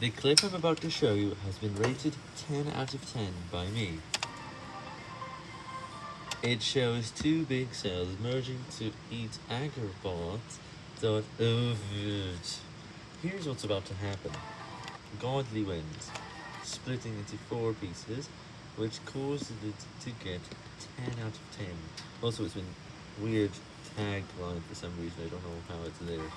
The clip I'm about to show you has been rated 10 out of 10 by me. It shows two big cells merging to eat agrobot.overt. Here's what's about to happen. Godly wins, splitting into four pieces, which caused it to get 10 out of 10. Also, it's been weird tagline for some reason, I don't know how it's there.